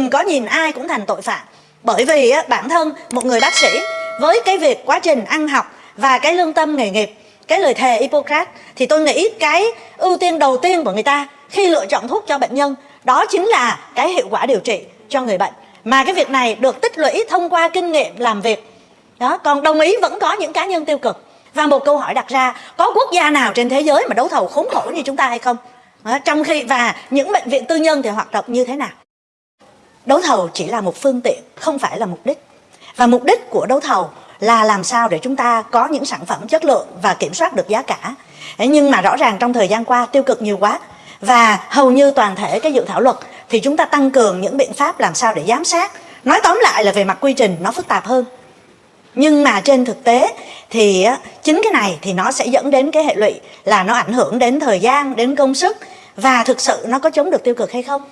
đừng có nhìn ai cũng thành tội phạm. Bởi vì á, bản thân một người bác sĩ với cái việc quá trình ăn học và cái lương tâm nghề nghiệp cái lời thề Hippocrates thì tôi nghĩ cái ưu tiên đầu tiên của người ta khi lựa chọn thuốc cho bệnh nhân đó chính là cái hiệu quả điều trị cho người bệnh. Mà cái việc này được tích lũy thông qua kinh nghiệm làm việc. Đó còn đồng ý vẫn có những cá nhân tiêu cực. Và một câu hỏi đặt ra có quốc gia nào trên thế giới mà đấu thầu khốn khổ như chúng ta hay không? Đó, trong khi và những bệnh viện tư nhân thì hoạt động như thế nào? Đấu thầu chỉ là một phương tiện, không phải là mục đích. Và mục đích của đấu thầu là làm sao để chúng ta có những sản phẩm chất lượng và kiểm soát được giá cả. Nhưng mà rõ ràng trong thời gian qua tiêu cực nhiều quá. Và hầu như toàn thể cái dự thảo luật thì chúng ta tăng cường những biện pháp làm sao để giám sát. Nói tóm lại là về mặt quy trình nó phức tạp hơn. Nhưng mà trên thực tế thì chính cái này thì nó sẽ dẫn đến cái hệ lụy là nó ảnh hưởng đến thời gian, đến công sức và thực sự nó có chống được tiêu cực hay không?